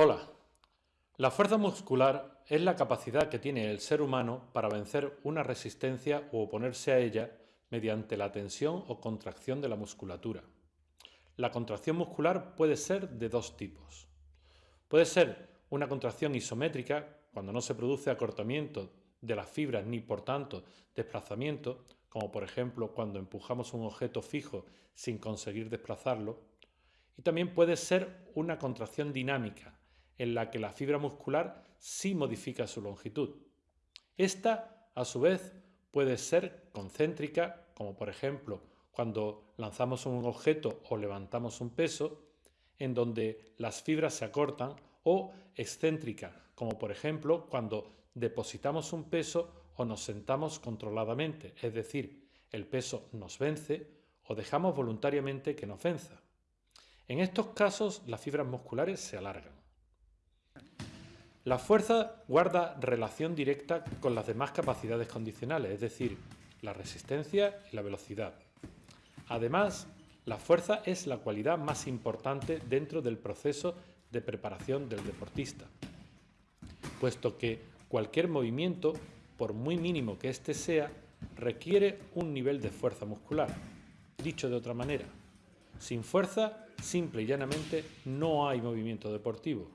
Hola. La fuerza muscular es la capacidad que tiene el ser humano para vencer una resistencia o oponerse a ella mediante la tensión o contracción de la musculatura. La contracción muscular puede ser de dos tipos. Puede ser una contracción isométrica, cuando no se produce acortamiento de las fibras ni por tanto desplazamiento, como por ejemplo cuando empujamos un objeto fijo sin conseguir desplazarlo, y también puede ser una contracción dinámica, en la que la fibra muscular sí modifica su longitud. Esta, a su vez, puede ser concéntrica, como por ejemplo cuando lanzamos un objeto o levantamos un peso, en donde las fibras se acortan, o excéntrica, como por ejemplo cuando depositamos un peso o nos sentamos controladamente, es decir, el peso nos vence o dejamos voluntariamente que nos venza. En estos casos las fibras musculares se alargan. La fuerza guarda relación directa con las demás capacidades condicionales, es decir, la resistencia y la velocidad. Además, la fuerza es la cualidad más importante dentro del proceso de preparación del deportista, puesto que cualquier movimiento, por muy mínimo que éste sea, requiere un nivel de fuerza muscular. Dicho de otra manera, sin fuerza, simple y llanamente, no hay movimiento deportivo.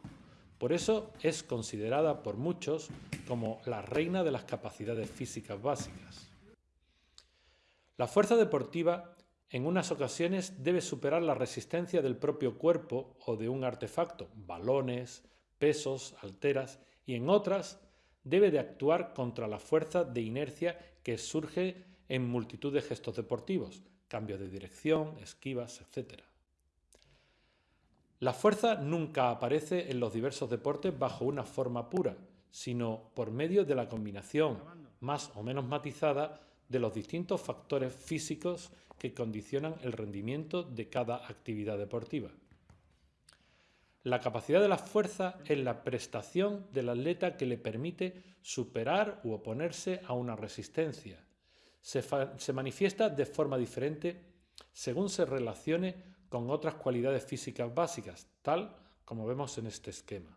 Por eso es considerada por muchos como la reina de las capacidades físicas básicas. La fuerza deportiva en unas ocasiones debe superar la resistencia del propio cuerpo o de un artefacto, balones, pesos, alteras, y en otras debe de actuar contra la fuerza de inercia que surge en multitud de gestos deportivos, cambios de dirección, esquivas, etc. La fuerza nunca aparece en los diversos deportes bajo una forma pura, sino por medio de la combinación, más o menos matizada, de los distintos factores físicos que condicionan el rendimiento de cada actividad deportiva. La capacidad de la fuerza es la prestación del atleta que le permite superar u oponerse a una resistencia. Se, se manifiesta de forma diferente según se relacione con otras cualidades físicas básicas, tal como vemos en este esquema.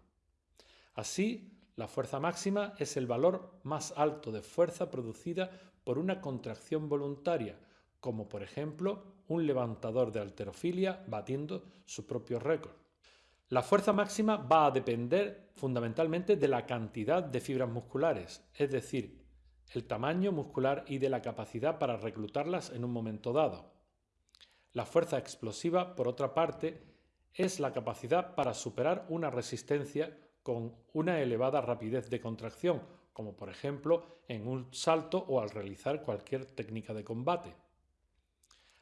Así, la fuerza máxima es el valor más alto de fuerza producida por una contracción voluntaria, como por ejemplo un levantador de alterofilia batiendo su propio récord. La fuerza máxima va a depender fundamentalmente de la cantidad de fibras musculares, es decir, el tamaño muscular y de la capacidad para reclutarlas en un momento dado. La fuerza explosiva, por otra parte, es la capacidad para superar una resistencia con una elevada rapidez de contracción, como por ejemplo en un salto o al realizar cualquier técnica de combate.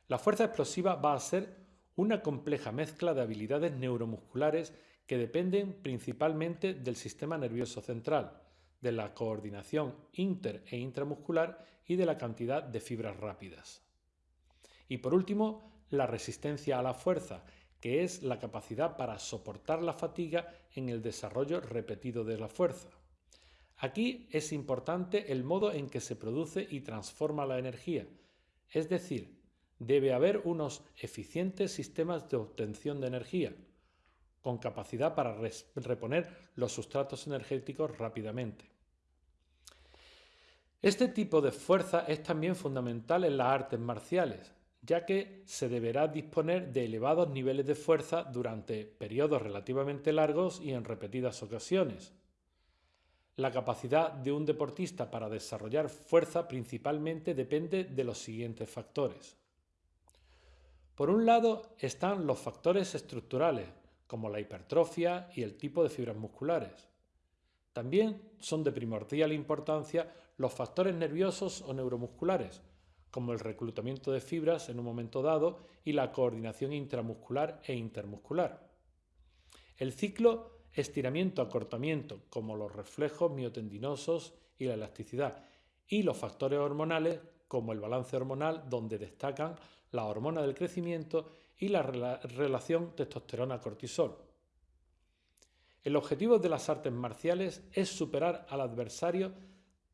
La fuerza explosiva va a ser una compleja mezcla de habilidades neuromusculares que dependen principalmente del sistema nervioso central, de la coordinación inter e intramuscular y de la cantidad de fibras rápidas. Y por último, la resistencia a la fuerza, que es la capacidad para soportar la fatiga en el desarrollo repetido de la fuerza. Aquí es importante el modo en que se produce y transforma la energía, es decir, debe haber unos eficientes sistemas de obtención de energía, con capacidad para reponer los sustratos energéticos rápidamente. Este tipo de fuerza es también fundamental en las artes marciales, ya que se deberá disponer de elevados niveles de fuerza durante periodos relativamente largos y en repetidas ocasiones. La capacidad de un deportista para desarrollar fuerza principalmente depende de los siguientes factores. Por un lado están los factores estructurales, como la hipertrofia y el tipo de fibras musculares. También son de primordial importancia los factores nerviosos o neuromusculares, como el reclutamiento de fibras en un momento dado y la coordinación intramuscular e intermuscular. El ciclo estiramiento-acortamiento, como los reflejos miotendinosos y la elasticidad, y los factores hormonales, como el balance hormonal, donde destacan la hormona del crecimiento y la relación testosterona-cortisol. El objetivo de las artes marciales es superar al adversario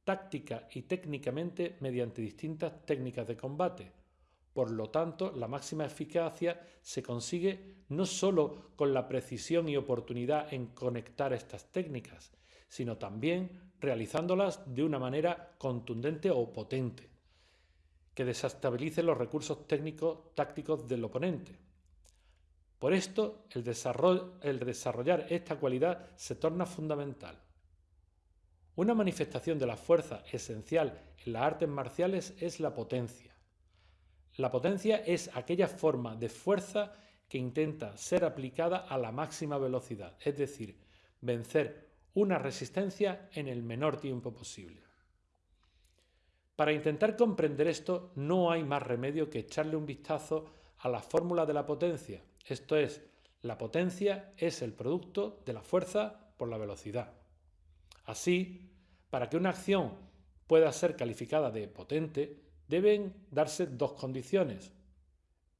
táctica y técnicamente mediante distintas técnicas de combate, Por lo tanto, la máxima eficacia se consigue no sólo con la precisión y oportunidad en conectar estas técnicas, sino también realizándolas de una manera contundente o potente, que desestabilice los recursos técnicos tácticos del oponente. Por esto, el, el desarrollar esta cualidad se torna fundamental. Una manifestación de la fuerza esencial en las artes marciales es la potencia. La potencia es aquella forma de fuerza que intenta ser aplicada a la máxima velocidad, es decir, vencer una resistencia en el menor tiempo posible. Para intentar comprender esto no hay más remedio que echarle un vistazo a la fórmula de la potencia, esto es, la potencia es el producto de la fuerza por la velocidad. Así, para que una acción pueda ser calificada de potente, deben darse dos condiciones.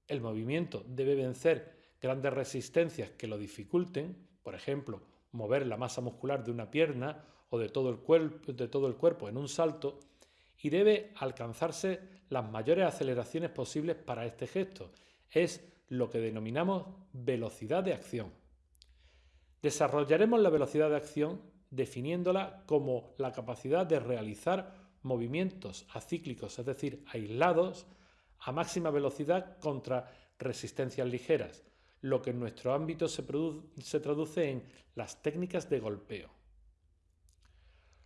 El movimiento debe vencer grandes resistencias que lo dificulten, por ejemplo, mover la masa muscular de una pierna o de todo el, cuerpo, en un salto, y debe alcanzarse las mayores aceleraciones posibles para este gesto. Es lo que denominamos velocidad de acción. Desarrollaremos la velocidad de acción definiéndola como la capacidad de realizar movimientos acíclicos, es decir, aislados, a máxima velocidad contra resistencias ligeras, lo que en nuestro ámbito se, traduce en las técnicas de golpeo.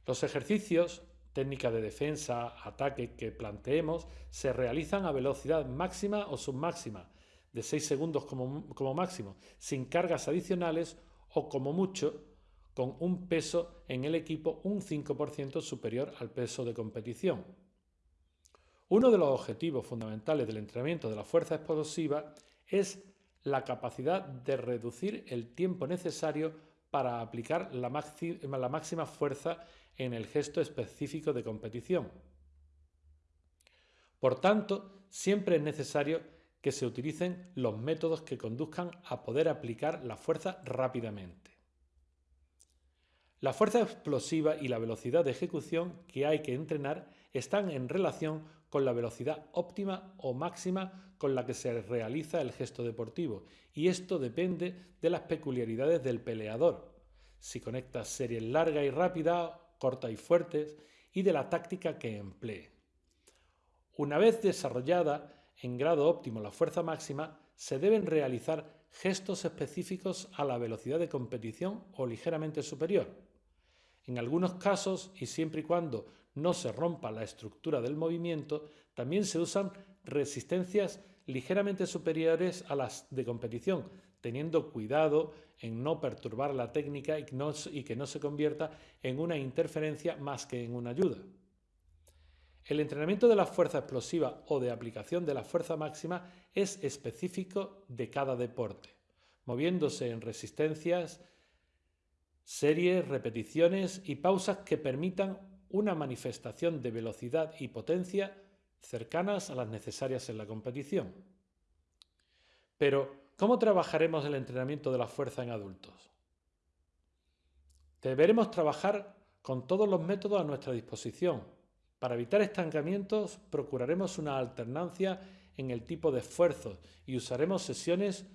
Los ejercicios, técnicas de defensa, ataque que planteemos, se realizan a velocidad máxima o submáxima, de 6 segundos como máximo, sin cargas adicionales o como mucho con un peso en el equipo un 5% superior al peso de competición. Uno de los objetivos fundamentales del entrenamiento de la fuerza explosiva es la capacidad de reducir el tiempo necesario para aplicar la, la máxima fuerza en el gesto específico de competición. Por tanto, siempre es necesario que se utilicen los métodos que conduzcan a poder aplicar la fuerza rápidamente. La fuerza explosiva y la velocidad de ejecución que hay que entrenar están en relación con la velocidad óptima o máxima con la que se realiza el gesto deportivo y esto depende de las peculiaridades del peleador, si conecta series largas y rápidas, cortas y fuertes y de la táctica que emplee. Una vez desarrollada en grado óptimo la fuerza máxima, se deben realizar gestos específicos a la velocidad de competición o ligeramente superior. En algunos casos, y siempre y cuando no se rompa la estructura del movimiento, también se usan resistencias ligeramente superiores a las de competición, teniendo cuidado en no perturbar la técnica y, que no se convierta en una interferencia más que en una ayuda. El entrenamiento de la fuerza explosiva o de aplicación de la fuerza máxima es específico de cada deporte, moviéndose en resistencias series, repeticiones y pausas que permitan una manifestación de velocidad y potencia cercanas a las necesarias en la competición. Pero, ¿cómo trabajaremos el entrenamiento de la fuerza en adultos? Deberemos trabajar con todos los métodos a nuestra disposición. Para evitar estancamientos, procuraremos una alternancia en el tipo de esfuerzos y usaremos sesiones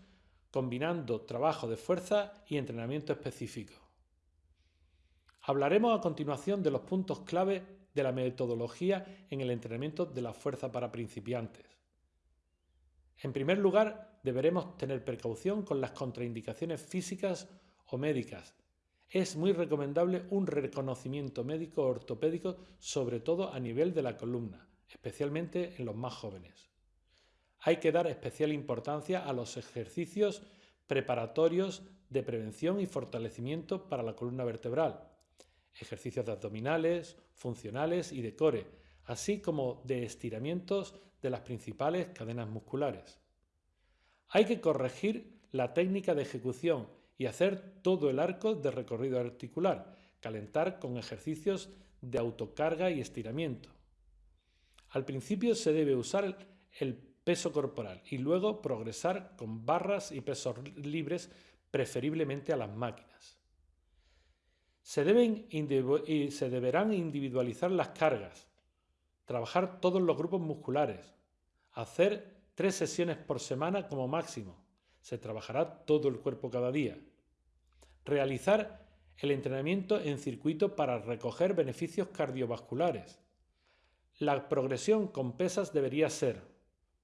combinando trabajo de fuerza y entrenamiento específico. Hablaremos a continuación de los puntos clave de la metodología en el entrenamiento de la fuerza para principiantes. En primer lugar, deberemos tener precaución con las contraindicaciones físicas o médicas. Es muy recomendable un reconocimiento médico ortopédico, sobre todo a nivel de la columna, especialmente en los más jóvenes. Hay que dar especial importancia a los ejercicios preparatorios de prevención y fortalecimiento para la columna vertebral, ejercicios de abdominales, funcionales y de core, así como de estiramientos de las principales cadenas musculares. Hay que corregir la técnica de ejecución y hacer todo el arco de recorrido articular, calentar con ejercicios de autocarga y estiramiento. Al principio se debe usar el peso corporal y luego progresar con barras y pesos libres, preferiblemente a las máquinas. Se, deben se deberán individualizar las cargas, trabajar todos los grupos musculares, hacer tres sesiones por semana como máximo. Se trabajará todo el cuerpo cada día. Realizar el entrenamiento en circuito para recoger beneficios cardiovasculares. La progresión con pesas debería ser,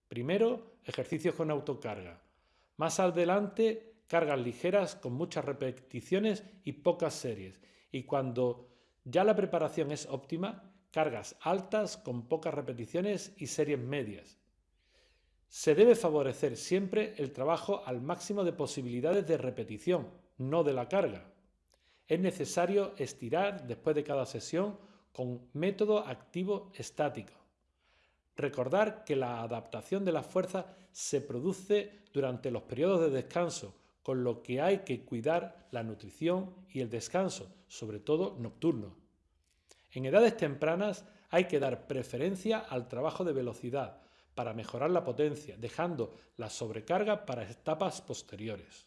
primero, ejercicios con autocarga. Más adelante, cargas ligeras con muchas repeticiones y pocas series. Y cuando ya la preparación es óptima, cargas altas con pocas repeticiones y series medias. Se debe favorecer siempre el trabajo al máximo de posibilidades de repetición, no de la carga. Es necesario estirar después de cada sesión con método activo estático. Recordar que la adaptación de la fuerza se produce durante los periodos de descanso, con lo que hay que cuidar la nutrición y el descanso, sobre todo nocturno. En edades tempranas hay que dar preferencia al trabajo de velocidad para mejorar la potencia, dejando la sobrecarga para etapas posteriores.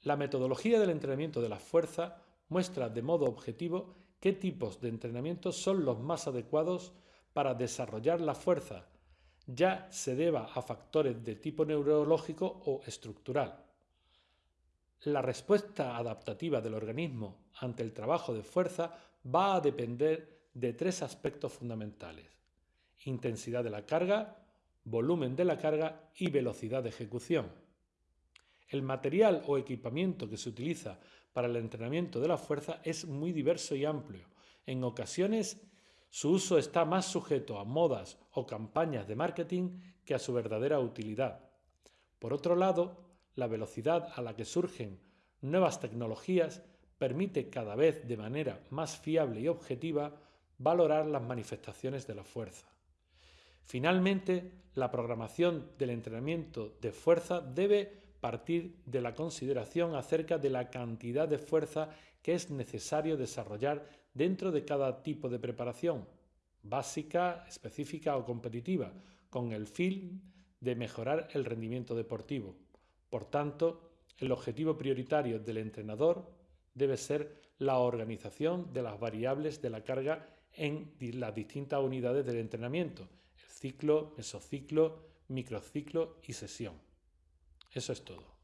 La metodología del entrenamiento de la fuerza muestra de modo objetivo qué tipos de entrenamiento son los más adecuados para desarrollar la fuerza ya se deba a factores de tipo neurológico o estructural. La respuesta adaptativa del organismo ante el trabajo de fuerza va a depender de tres aspectos fundamentales. Intensidad de la carga, volumen de la carga y velocidad de ejecución. El material o equipamiento que se utiliza para el entrenamiento de la fuerza es muy diverso y amplio. En ocasiones su uso está más sujeto a modas o campañas de marketing que a su verdadera utilidad. Por otro lado, la velocidad a la que surgen nuevas tecnologías permite cada vez de manera más fiable y objetiva valorar las manifestaciones de la fuerza. Finalmente, la programación del entrenamiento de fuerza debe partir de la consideración acerca de la cantidad de fuerza que es necesario desarrollar dentro de cada tipo de preparación, básica, específica o competitiva, con el fin de mejorar el rendimiento deportivo. Por tanto, el objetivo prioritario del entrenador debe ser la organización de las variables de la carga en las distintas unidades del entrenamiento, el ciclo, mesociclo, microciclo y sesión. Eso es todo.